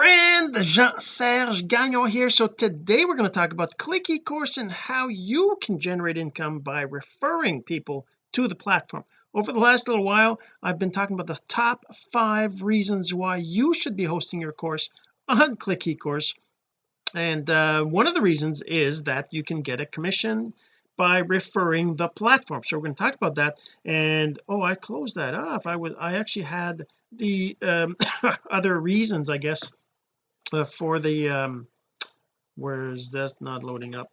friend Jean-Serge Gagnon here. So today we're going to talk about click eCourse and how you can generate income by referring people to the platform. Over the last little while I've been talking about the top five reasons why you should be hosting your course on click eCourse and uh, one of the reasons is that you can get a commission by referring the platform. So we're going to talk about that. And oh I closed that off. I was I actually had the um, other reasons I guess uh, for the um where's that not loading up.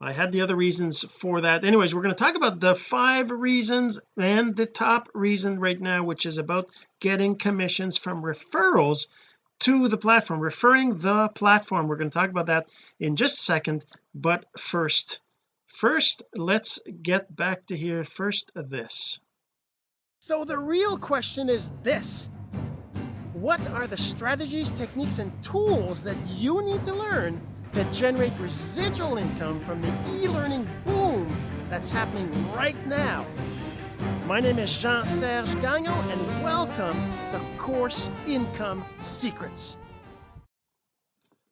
I had the other reasons for that. Anyways we're going to talk about the five reasons and the top reason right now which is about getting commissions from referrals to the platform referring the platform. We're going to talk about that in just a second but first first let's get back to here. First this. So the real question is this what are the strategies techniques and tools that you need to learn to generate residual income from the e-learning boom that's happening right now? My name is Jean-Serge Gagnon and welcome to Course Income Secrets.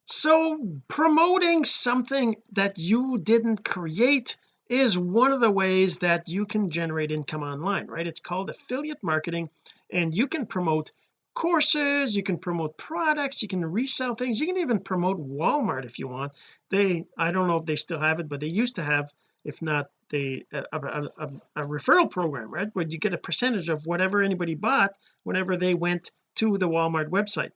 So promoting something that you didn't create is one of the ways that you can generate income online right? It's called affiliate marketing and you can promote courses you can promote products you can resell things you can even promote Walmart if you want. They I don't know if they still have it but they used to have if not they a, a, a, a referral program right? Where you get a percentage of whatever anybody bought whenever they went to the Walmart website.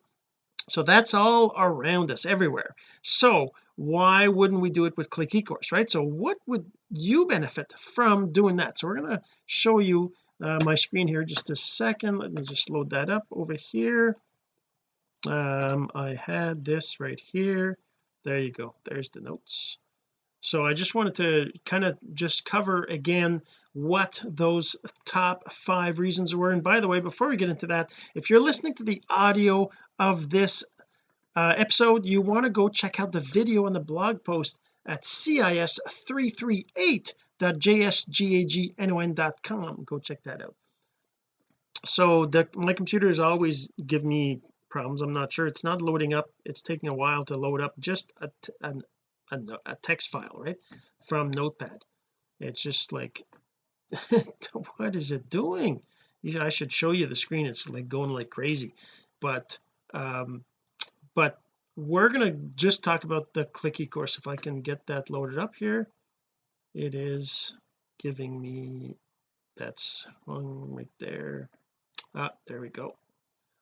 So that's all around us everywhere. So why wouldn't we do it with click ecourse right? So what would you benefit from doing that? So we're going to show you uh, my screen here just a second. Let me just load that up over here. Um I had this right here. There you go. There's the notes. So I just wanted to kind of just cover again what those top five reasons were. And by the way before we get into that if you're listening to the audio of this uh, episode you want to go check out the video on the blog post at cis338.jsgagnon.com go check that out. So the my computer is always give me problems. I'm not sure. It's not loading up. It's taking a while to load up. Just a, a, a, a text file right from notepad. It's just like what is it doing? I should show you the screen. It's like going like crazy. But um but we're going to just talk about the click eCourse. If I can get that loaded up here it is giving me that's one right there. Ah there we go.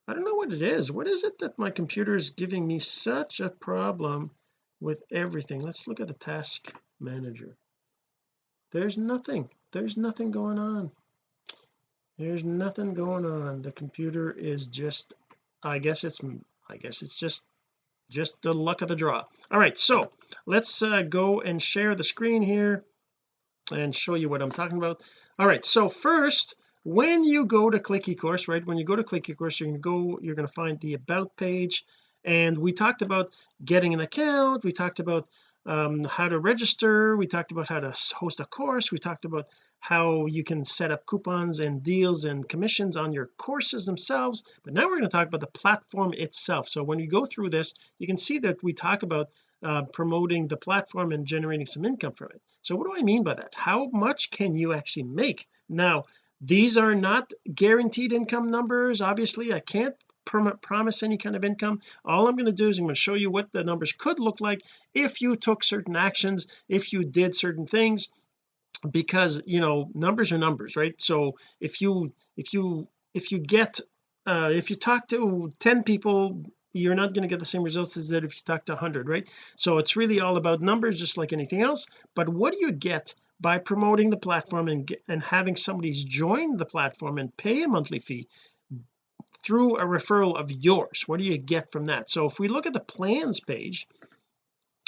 I don't know what it is. What is it that my computer is giving me such a problem with everything? Let's look at the task manager. There's nothing. There's nothing going on. There's nothing going on. The computer is just I guess it's I guess it's just just the luck of the draw. All right so let's uh, go and share the screen here and show you what I'm talking about. All right so first when you go to click eCourse right when you go to click eCourse to go you're going to find the about page. And we talked about getting an account. We talked about um, how to register. We talked about how to host a course. We talked about how you can set up coupons and deals and commissions on your courses themselves. But now we're going to talk about the platform itself. So when you go through this you can see that we talk about uh, promoting the platform and generating some income from it. So what do I mean by that? How much can you actually make? Now these are not guaranteed income numbers obviously. I can't promise any kind of income. All I'm going to do is I'm going to show you what the numbers could look like if you took certain actions if you did certain things because you know numbers are numbers right? So if you if you if you get uh if you talk to 10 people you're not going to get the same results as that if you talk to 100 right? So it's really all about numbers just like anything else. But what do you get by promoting the platform and and having somebody's join the platform and pay a monthly fee through a referral of yours? What do you get from that? So if we look at the plans page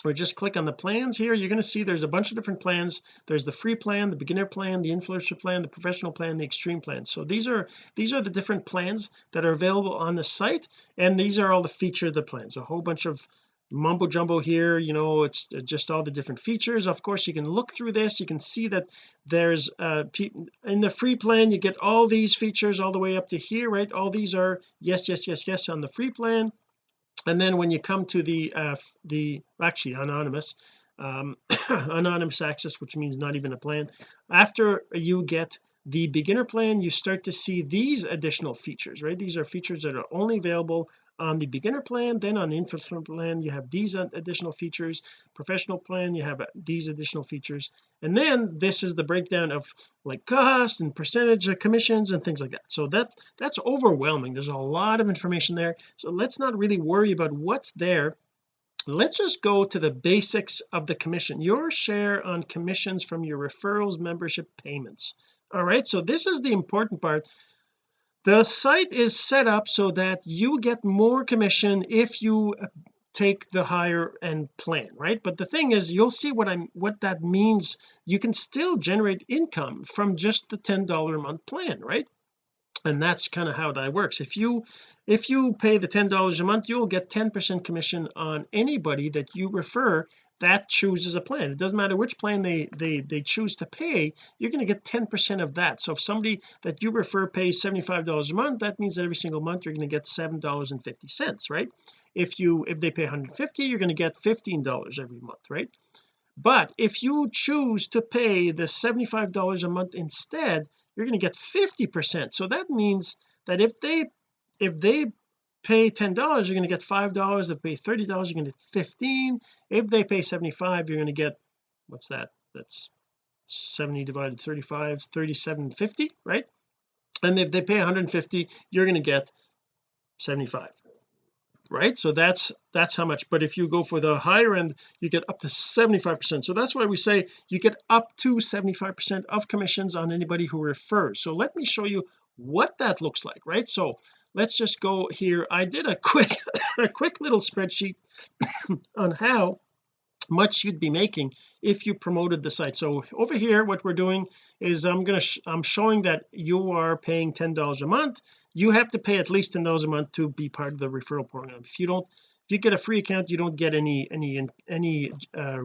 or just click on the plans here. You're going to see there's a bunch of different plans. There's the free plan the beginner plan the influencer plan the professional plan the extreme plan. So these are these are the different plans that are available on the site and these are all the feature of the plans. A whole bunch of mumbo jumbo here you know it's just all the different features. Of course you can look through this. You can see that there's uh in the free plan you get all these features all the way up to here right? All these are yes yes yes yes on the free plan and then when you come to the uh the actually anonymous um anonymous access which means not even a plan after you get the beginner plan you start to see these additional features right? These are features that are only available on the beginner plan then on the influencer plan you have these additional features. Professional plan you have uh, these additional features. And then this is the breakdown of like cost and percentage of commissions and things like that. So that that's overwhelming. There's a lot of information there. So let's not really worry about what's there. Let's just go to the basics of the commission. Your share on commissions from your referrals membership payments. All right? So this is the important part the site is set up so that you get more commission if you uh, take the higher end plan right? But the thing is you'll see what I'm what that means. You can still generate income from just the ten dollar a month plan right? And that's kind of how that works. If you if you pay the ten dollars a month you'll get 10 percent commission on anybody that you refer that chooses a plan. It doesn't matter which plan they they they choose to pay you're going to get 10 percent of that. So if somebody that you refer pays 75 dollars a month that means that every single month you're going to get seven dollars and 50 cents right? If you if they pay 150 you're going to get 15 dollars every month right? But if you choose to pay the 75 dollars a month instead you're going to get 50 percent. So that means that if they if they pay ten dollars you're going to get five dollars. If pay thirty dollars you're going to get 15 if they pay 75 you're going to get what's that? That's 70 divided 35 37.50 right? And if they pay 150 you're going to get 75 right? So that's that's how much. But if you go for the higher end you get up to 75 percent. So that's why we say you get up to 75 percent of commissions on anybody who refers. So let me show you what that looks like right? So let's just go here. I did a quick a quick little spreadsheet on how much you'd be making if you promoted the site. So over here what we're doing is I'm gonna I'm showing that you are paying ten dollars a month. You have to pay at least ten dollars a month to be part of the referral program. If you don't if you get a free account you don't get any any any uh,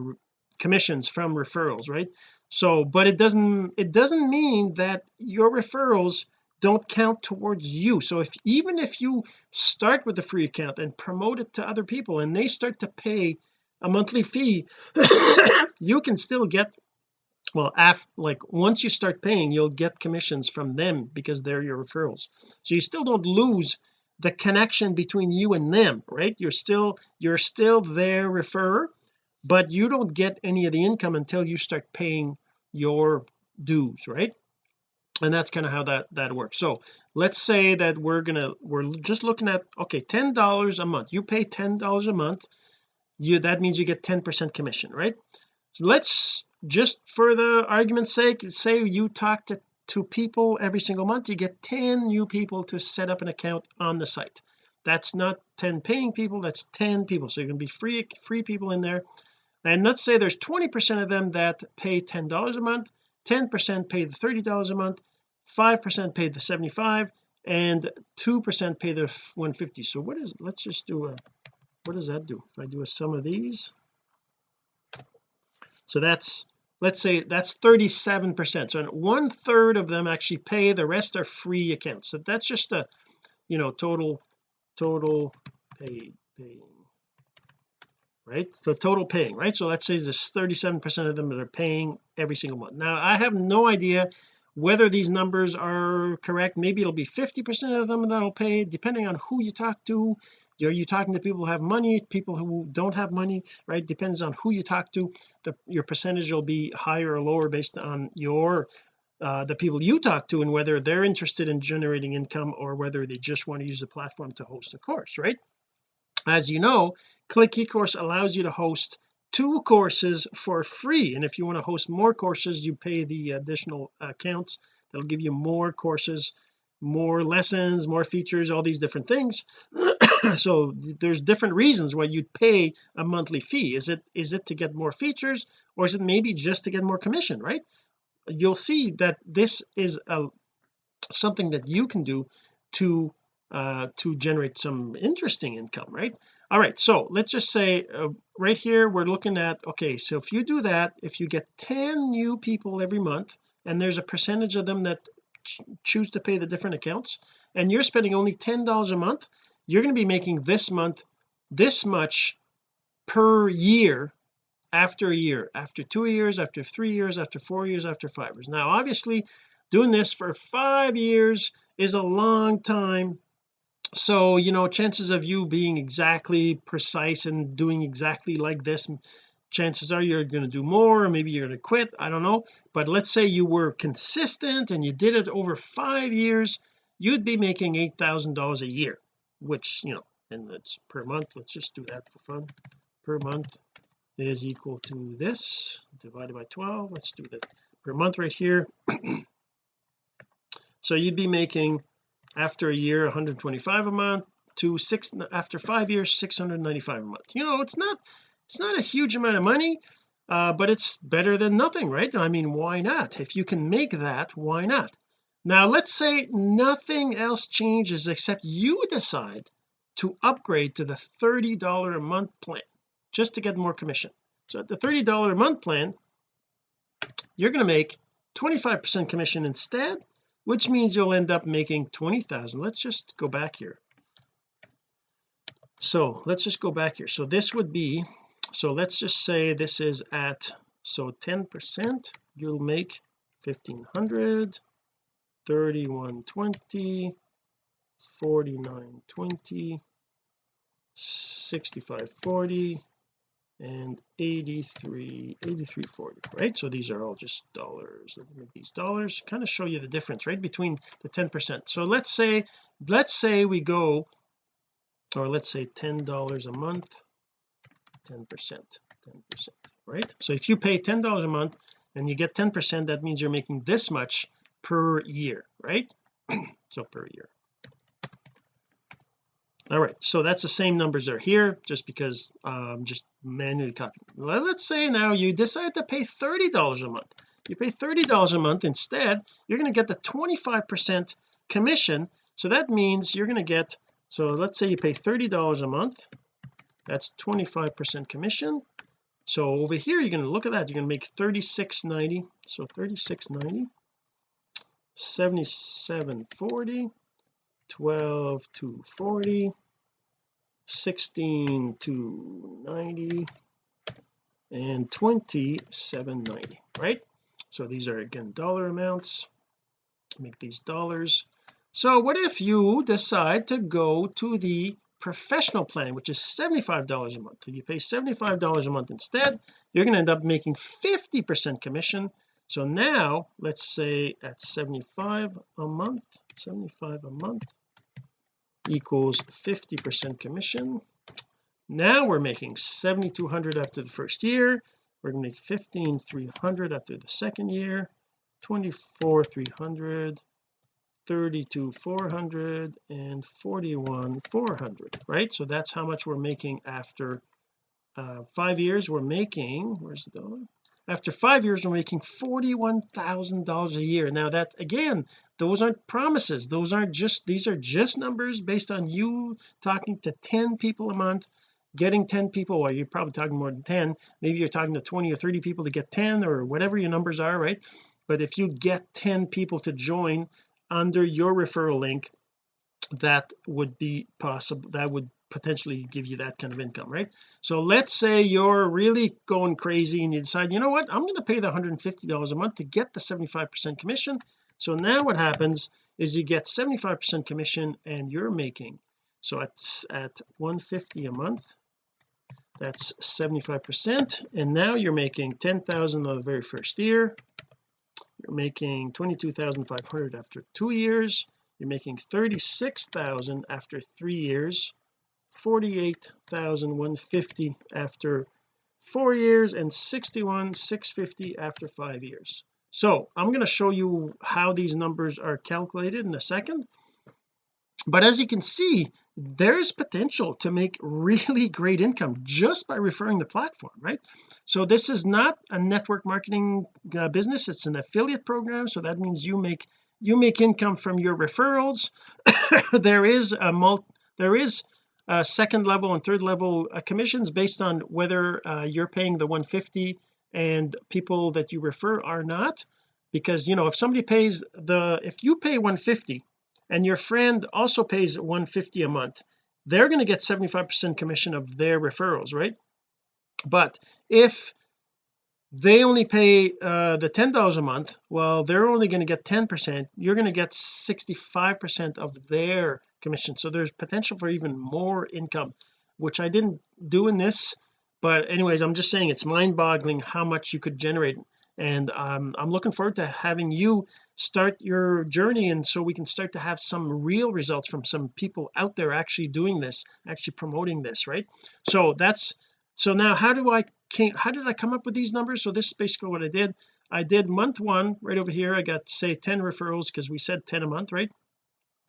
commissions from referrals right? So but it doesn't it doesn't mean that your referrals don't count towards you. So if even if you start with a free account and promote it to other people and they start to pay a monthly fee you can still get well after like once you start paying you'll get commissions from them because they're your referrals. So you still don't lose the connection between you and them right? You're still you're still their referrer but you don't get any of the income until you start paying your dues right and that's kind of how that that works. So let's say that we're gonna we're just looking at okay ten dollars a month. You pay ten dollars a month you that means you get 10 percent commission right? So let's just for the argument's sake say you talk to to people every single month you get 10 new people to set up an account on the site. That's not 10 paying people that's 10 people. So you're going to be free free people in there. And let's say there's 20 percent of them that pay ten dollars a month 10 percent pay the 30 dollars a month 5 percent pay the 75 and 2 percent pay the 150 so what is let's just do a what does that do? If I do a sum of these. So that's let's say that's 37 percent. So one third of them actually pay the rest are free accounts. So that's just a you know total total paid paying right? So total paying right? So let's say there's 37 percent of them that are paying every single month. Now I have no idea whether these numbers are correct. Maybe it'll be 50 percent of them that'll pay depending on who you talk to. Are you talking to people who have money people who don't have money right? Depends on who you talk to. The your percentage will be higher or lower based on your uh, the people you talk to and whether they're interested in generating income or whether they just want to use the platform to host a course right as you know click ecourse allows you to host two courses for free. And if you want to host more courses you pay the additional accounts. That'll give you more courses more lessons more features all these different things. So there's different reasons why you'd pay a monthly fee. Is it is it to get more features or is it maybe just to get more commission right? You'll see that this is a something that you can do to uh to generate some interesting income right? All right so let's just say uh, right here we're looking at okay so if you do that if you get 10 new people every month and there's a percentage of them that ch choose to pay the different accounts and you're spending only ten dollars a month you're going to be making this month this much per year after a year after two years after three years after four years after five years. Now obviously doing this for five years is a long time so you know chances of you being exactly precise and doing exactly like this chances are you're going to do more or maybe you're going to quit I don't know. But let's say you were consistent and you did it over five years you'd be making eight thousand dollars a year which you know and that's per month. Let's just do that for fun. Per month is equal to this divided by 12 let's do that. Per month right here. So you'd be making after a year 125 a month to six after five years 695 a month. You know it's not it's not a huge amount of money uh, but it's better than nothing right? I mean why not? If you can make that why not? Now let's say nothing else changes except you decide to upgrade to the $30 a month plan just to get more commission. So at the $30 a month plan you're going to make 25% commission instead which means you'll end up making 20,000 let's just go back here. So let's just go back here. So this would be so let's just say this is at so 10 percent you'll make 1500 3120 4920 6540 and 83 8340 right? So these are all just dollars. Let me make these dollars kind of show you the difference right between the 10 percent. So let's say let's say we go or let's say ten dollars a month 10 percent 10 percent right? So if you pay ten dollars a month and you get 10 percent that means you're making this much per year right? So per year all right so that's the same numbers are here just because um just manually copying let's say now you decide to pay $30 a month. You pay $30 a month instead you're going to get the 25 percent commission. So that means you're going to get so let's say you pay $30 a month. That's 25 percent commission. So over here you're going to look at that. You're going to make 36.90 so 36.90 77.40 12 to 40 16 to 90 and 2790 right? So these are again dollar amounts. Make these dollars. So what if you decide to go to the professional plan which is $75 a month? So you pay $75 a month instead you're going to end up making 50 percent commission. So now let's say at 75 a month 75 a month equals 50 percent commission. Now we're making 7200 after the first year. We're going to make 15300 after the second year. 24 300 32 400 and 41 400 right? So that's how much we're making after uh, five years we're making. Where's the dollar after five years we're making $41,000 a year. Now that again those aren't promises. Those aren't just these are just numbers based on you talking to 10 people a month getting 10 people or you're probably talking more than 10 maybe you're talking to 20 or 30 people to get 10 or whatever your numbers are right? But if you get 10 people to join under your referral link that would be possible that would potentially give you that kind of income right? So let's say you're really going crazy and you decide you know what? I'm going to pay the $150 a month to get the 75 percent commission. So now what happens is you get 75 percent commission and you're making so it's at 150 a month. That's 75 percent and now you're making 10,000 on the very first year. You're making 22,500 after two years. You're making 36,000 after three years 48,150 after four years and 61,650 after five years. So I'm going to show you how these numbers are calculated in a second. But as you can see there's potential to make really great income just by referring the platform right? So this is not a network marketing uh, business it's an affiliate program. So that means you make you make income from your referrals. There is a multi there is uh, second level and third level uh, commissions based on whether uh, you're paying the 150 and people that you refer are not. Because you know if somebody pays the if you pay 150 and your friend also pays 150 a month they're going to get 75 percent commission of their referrals right? But if they only pay uh the ten dollars a month well they're only going to get 10 percent. You're going to get 65 percent of their commission. So there's potential for even more income which I didn't do in this but anyways I'm just saying it's mind-boggling how much you could generate. And um, I'm looking forward to having you start your journey and so we can start to have some real results from some people out there actually doing this actually promoting this right? So that's so now how do I came how did I come up with these numbers? So this is basically what I did. I did month one right over here. I got say 10 referrals because we said 10 a month right?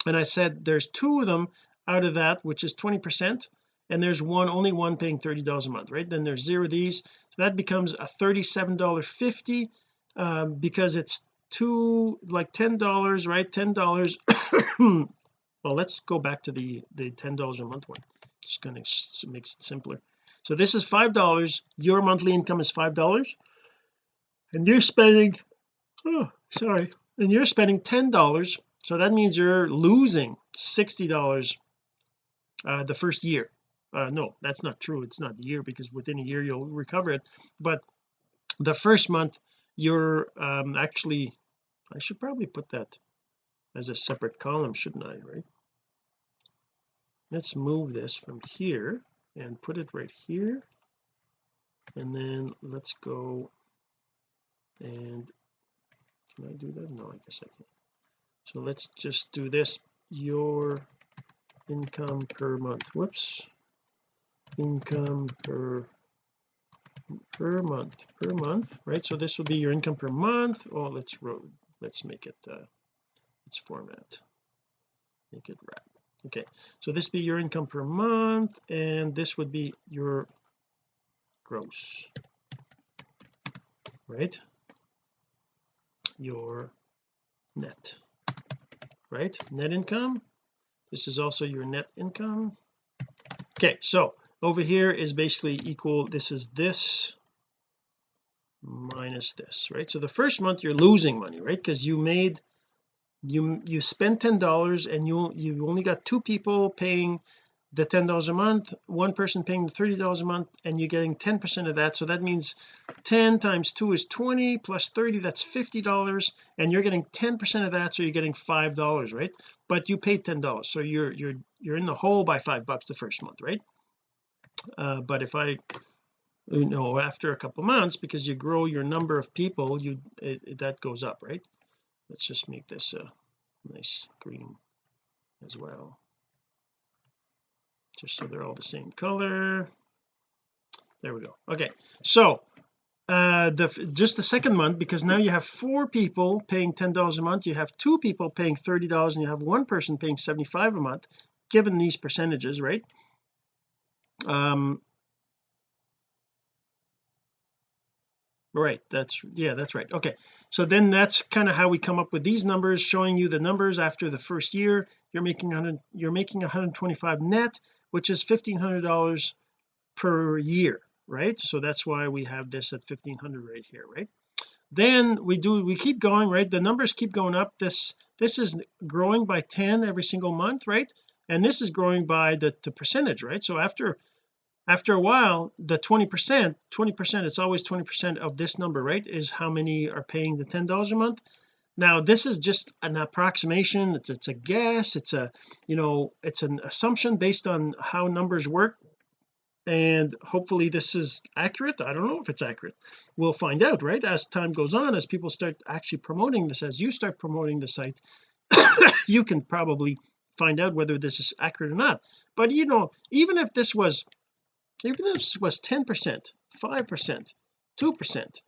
And I said there's two of them out of that which is 20 percent and there's one only one paying $30 a month right? Then there's zero of these. So that becomes a $37.50 um, because it's two like ten dollars right? Ten dollars well let's go back to the the ten dollars a month one. Just gonna makes it simpler so this is five dollars. Your monthly income is five dollars. And you're spending oh sorry. And you're spending ten dollars. So that means you're losing sixty dollars uh, the first year. Uh, no that's not true. It's not the year because within a year you'll recover it. But the first month you're um, actually I should probably put that as a separate column shouldn't I right? Let's move this from here and put it right here. And then let's go and can I do that? No I guess I can't. So let's just do this. Your income per month. Whoops. Income per per month per month right? So this will be your income per month. Oh let's road let's make it uh let's format. Make it wrap okay so this be your income per month and this would be your gross right? Your net right? Net income this is also your net income. Okay so over here is basically equal this is this minus this right? So the first month you're losing money right? Because you made you you spend ten dollars and you you only got two people paying the ten dollars a month one person paying the thirty dollars a month and you're getting 10 percent of that. So that means 10 times 2 is 20 plus 30 that's 50 dollars and you're getting 10 percent of that so you're getting five dollars right? But you paid ten dollars so you're you're you're in the hole by five bucks the first month right? Uh, but if I you know after a couple months because you grow your number of people you it, it, that goes up right let's just make this a nice green as well. Just so they're all the same color. There we go. Okay so uh the just the second month because now you have four people paying ten dollars a month you have two people paying thirty dollars and you have one person paying 75 a month given these percentages right? Um right that's yeah that's right. Okay so then that's kind of how we come up with these numbers showing you the numbers after the first year. You're making 100 you're making 125 net which is $1500 per year right? So that's why we have this at 1500 right here right? Then we do we keep going right? The numbers keep going up. This this is growing by 10 every single month right? And this is growing by the, the percentage right? So after after a while the 20 percent 20 percent it's always 20 percent of this number right is how many are paying the ten dollars a month. Now this is just an approximation. It's, it's a guess. It's a you know it's an assumption based on how numbers work. And hopefully this is accurate. I don't know if it's accurate. We'll find out right as time goes on as people start actually promoting this as you start promoting the site you can probably find out whether this is accurate or not. But you know even if this was even if this was 10 percent 5 percent 2 percent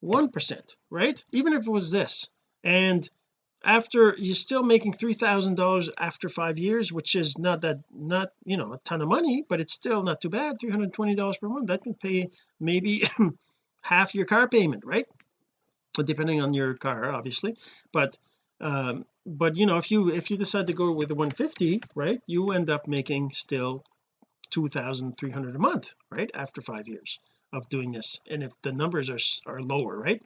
1 percent right? Even if it was this. And after you're still making three thousand dollars after five years which is not that not you know a ton of money but it's still not too bad 320 dollars per month. That can pay maybe half your car payment right? Depending on your car obviously. But um but you know if you if you decide to go with the 150 right you end up making still 2,300 a month right after five years of doing this. And if the numbers are are lower right?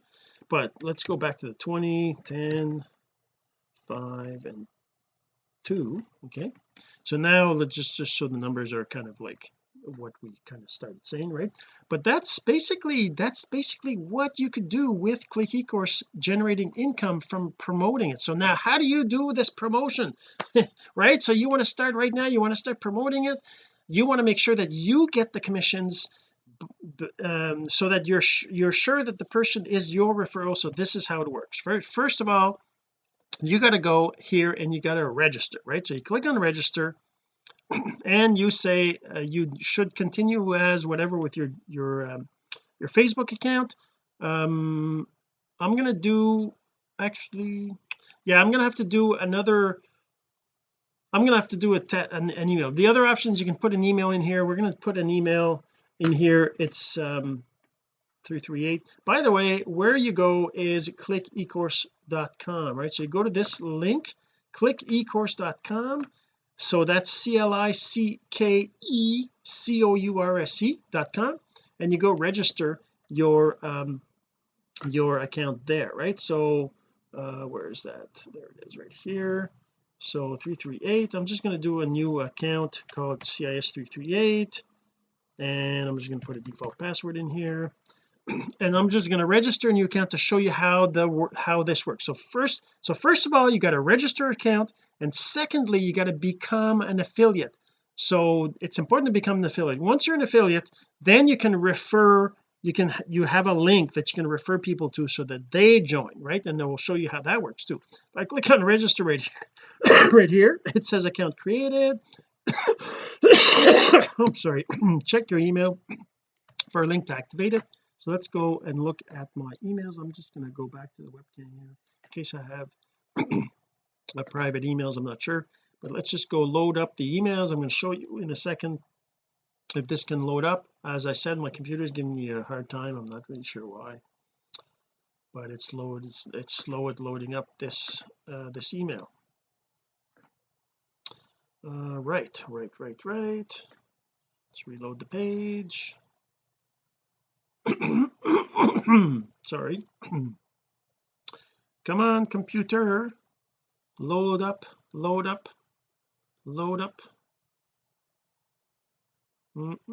But let's go back to the 20 10 5 and 2 okay? So now let's just just so the numbers are kind of like what we kind of started saying right? But that's basically that's basically what you could do with click ecourse generating income from promoting it. So now how do you do this promotion? Right? So you want to start right now you want to start promoting it you want to make sure that you get the commissions um, so that you're you're sure that the person is your referral so this is how it works. First of all you got to go here and you got to register right? So you click on register and you say uh, you should continue as whatever with your your um, your Facebook account. Um I'm gonna do actually yeah I'm gonna have to do another I'm gonna have to do a an, an email. The other options you can put an email in here. We're going to put an email in here. It's um 338 by the way where you go is click clickecourse.com right? So you go to this link click clickecourse.com so that's c-l-i-c-k-e-c-o-u-r-s-e dot com and you go register your um your account there right? So uh where is that? There it is right here so 338 I'm just going to do a new account called CIS338 and I'm just going to put a default password in here. And I'm just going to register a new account to show you how the how this works. So first so first of all you got to register account. And secondly you got to become an affiliate. So it's important to become an affiliate. Once you're an affiliate then you can refer you can you have a link that you can refer people to so that they join right? And then we'll show you how that works too. If I click on register right here right here it says account created. I'm sorry. Check your email for a link to activate it. So let's go and look at my emails. I'm just going to go back to the webcam here in case I have private emails I'm not sure. But let's just go load up the emails. I'm going to show you in a second if this can load up. As I said my computer is giving me a hard time. I'm not really sure why but it's slow it's, it's slow at loading up this uh, this email. Uh, right right right right. Let's reload the page. Sorry. Come on computer. Load up load up load up -mm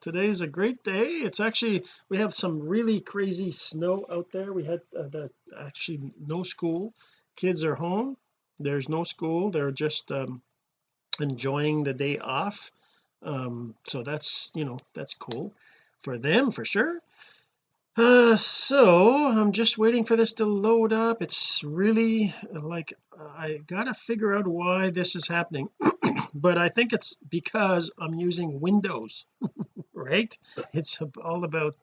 today's a great day. It's actually we have some really crazy snow out there. We had uh, the, actually no school. Kids are home. There's no school. They're just um, enjoying the day off. Um so that's you know that's cool for them for sure. Uh so I'm just waiting for this to load up. It's really like I gotta figure out why this is happening but I think it's because I'm using Windows right? It's all about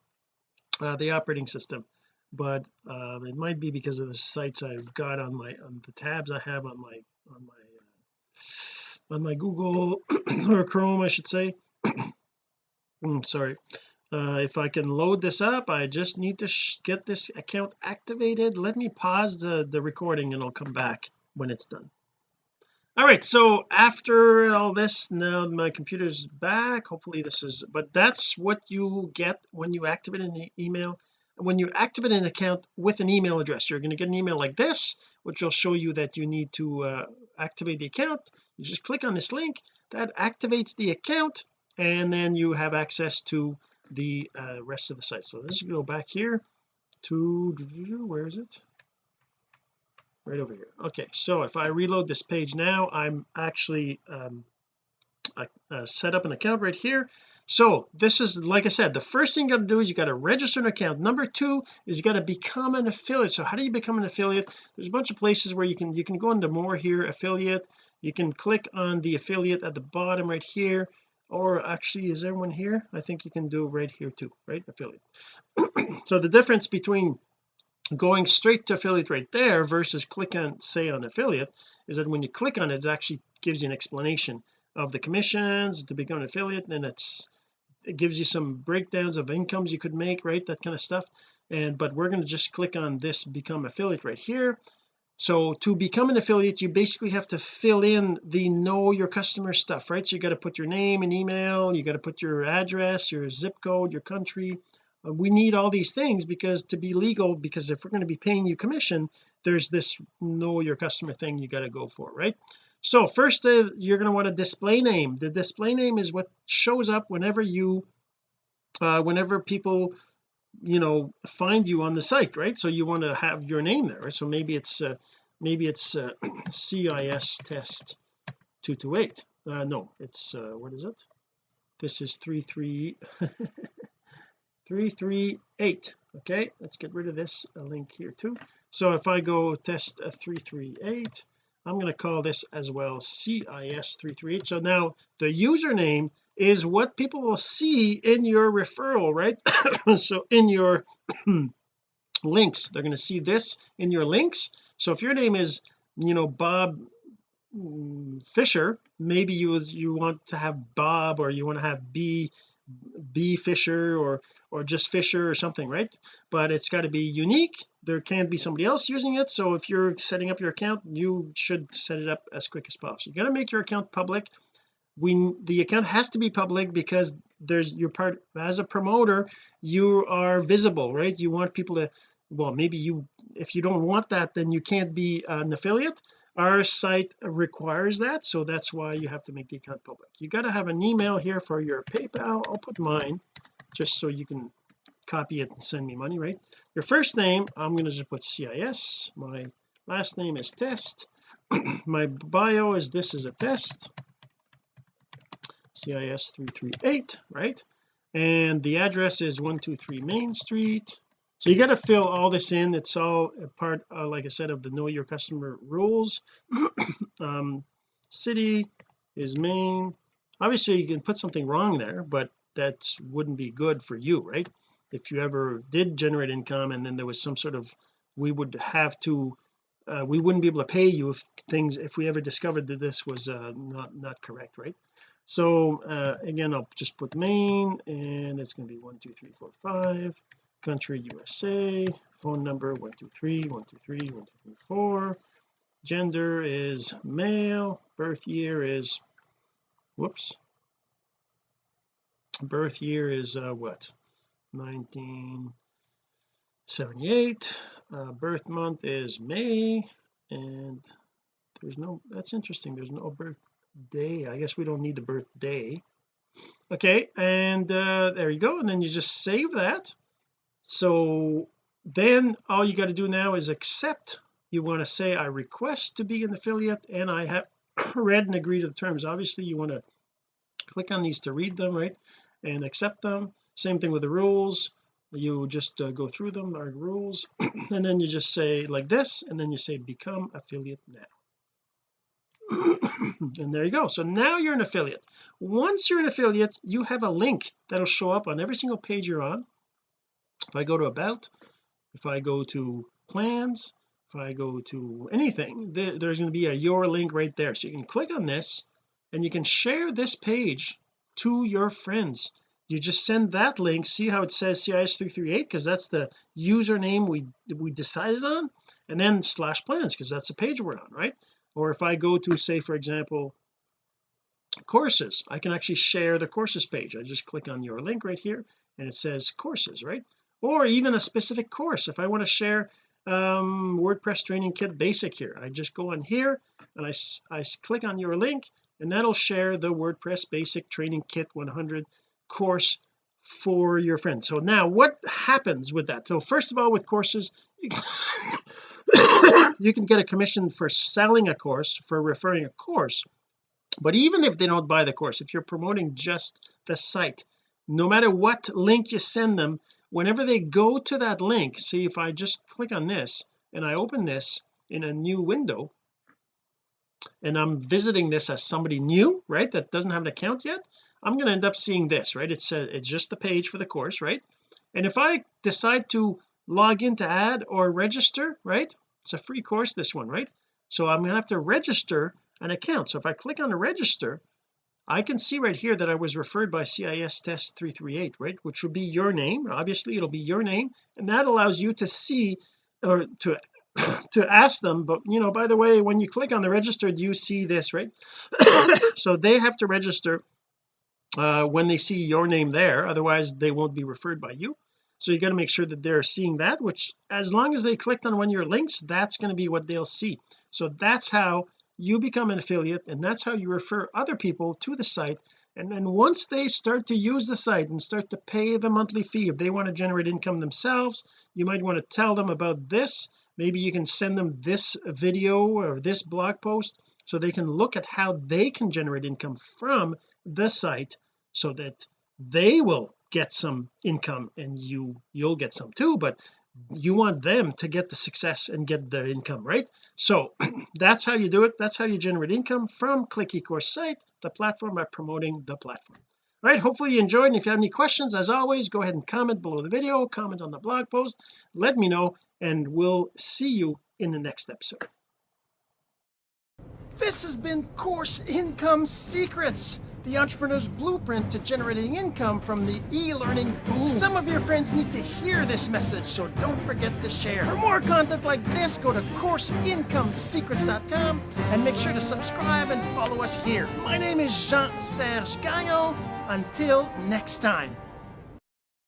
uh, the operating system but uh, it might be because of the sites I've got on my on the tabs I have on my on my uh, on my Google or Chrome I should say. Mm, sorry. Uh, if I can load this up I just need to get this account activated. Let me pause the the recording and I'll come back when it's done all right so after all this now my computer's back hopefully this is but that's what you get when you activate an email when you activate an account with an email address. You're going to get an email like this which will show you that you need to uh, activate the account. You just click on this link that activates the account and then you have access to the uh, rest of the site. So let's go back here to where is it right over here. Okay so if I reload this page now I'm actually um, uh, set up an account right here. So this is like I said the first thing you got to do is you got to register an account. Number two is you got to become an affiliate. So how do you become an affiliate? There's a bunch of places where you can you can go into more here affiliate. You can click on the affiliate at the bottom right here. Or actually is everyone here? I think you can do right here too right? Affiliate. So the difference between going straight to affiliate right there versus click on say on affiliate is that when you click on it it actually gives you an explanation of the commissions to become an affiliate and it's it gives you some breakdowns of incomes you could make right that kind of stuff. And but we're going to just click on this become affiliate right here. So to become an affiliate you basically have to fill in the know your customer stuff right? So you got to put your name and email you got to put your address your zip code your country we need all these things because to be legal because if we're going to be paying you commission there's this know your customer thing you got to go for right? So first uh, you're going to want a display name. The display name is what shows up whenever you uh, whenever people you know find you on the site right? So you want to have your name there right? so maybe it's uh, maybe it's uh, CIS test 228 uh, no it's uh, what is it? This is 33 338 okay let's get rid of this link here too. So if I go test a 338 I'm going to call this as well CIS338 so now the username is what people will see in your referral right? So in your links they're going to see this in your links. So if your name is you know Bob mm, Fisher maybe you you want to have Bob or you want to have B B Fisher or or just Fisher or something right? But it's got to be unique. There can't be somebody else using it. So if you're setting up your account you should set it up as quick as possible. You got to make your account public. We the account has to be public because there's your part as a promoter you are visible right? You want people to well maybe you if you don't want that then you can't be an affiliate our site requires that so that's why you have to make the account public. You got to have an email here for your PayPal. I'll put mine just so you can copy it and send me money right? Your first name I'm going to just put CIS my last name is test. My bio is this is a test. CIS 338 right? And the address is 123 Main Street so you got to fill all this in. It's all a part uh, like I said of the know your customer rules. Um, city is Maine. Obviously you can put something wrong there but that wouldn't be good for you right? If you ever did generate income and then there was some sort of we would have to uh, we wouldn't be able to pay you if things if we ever discovered that this was uh, not not correct right? So uh, again I'll just put Maine and it's going to be one two three four five country USA phone number 123 123 124 gender is male birth year is whoops. Birth year is uh, what? 1978 uh, birth month is May and there's no that's interesting there's no birthday I guess we don't need the birthday. Okay and uh, there you go and then you just save that so then all you got to do now is accept. You want to say I request to be an affiliate and I have read and agree to the terms. Obviously you want to click on these to read them right and accept them. Same thing with the rules. You just uh, go through them our rules and then you just say like this and then you say become affiliate now. And there you go. So now you're an affiliate. Once you're an affiliate you have a link that'll show up on every single page you're on if I go to about if I go to plans if I go to anything there, there's going to be a your link right there. So you can click on this and you can share this page to your friends. You just send that link see how it says CIS338 because that's the username we we decided on and then slash plans because that's the page we're on right? Or if I go to say for example courses I can actually share the courses page. I just click on your link right here and it says courses right or even a specific course. If I want to share um WordPress training kit basic here I just go on here and I, I click on your link and that'll share the WordPress basic training kit 100 course for your friends. So now what happens with that? So first of all with courses you can get a commission for selling a course for referring a course. But even if they don't buy the course if you're promoting just the site no matter what link you send them whenever they go to that link see if I just click on this and I open this in a new window and I'm visiting this as somebody new right that doesn't have an account yet I'm going to end up seeing this right? It's a, it's just the page for the course right? And if I decide to log in to add or register right it's a free course this one right? So I'm going to have to register an account. So if I click on the register I can see right here that I was referred by CIS test 338 right? Which will be your name obviously it'll be your name and that allows you to see or to to ask them but you know by the way when you click on the register do you see this right? So they have to register uh, when they see your name there otherwise they won't be referred by you. So you got to make sure that they're seeing that which as long as they clicked on one of your links that's going to be what they'll see. So that's how you become an affiliate and that's how you refer other people to the site. And then once they start to use the site and start to pay the monthly fee if they want to generate income themselves you might want to tell them about this. Maybe you can send them this video or this blog post so they can look at how they can generate income from the site so that they will get some income and you you'll get some too. But you want them to get the success and get their income right? So that's how you do it. That's how you generate income from click eCourse site the platform by promoting the platform. All right hopefully you enjoyed. And if you have any questions as always go ahead and comment below the video comment on the blog post let me know and we'll see you in the next episode. This has been course income secrets the entrepreneur's blueprint to generating income from the e-learning boom. Some of your friends need to hear this message, so don't forget to share. For more content like this, go to CourseIncomeSecrets.com and make sure to subscribe and follow us here. My name is Jean-Serge Gagnon. Until next time.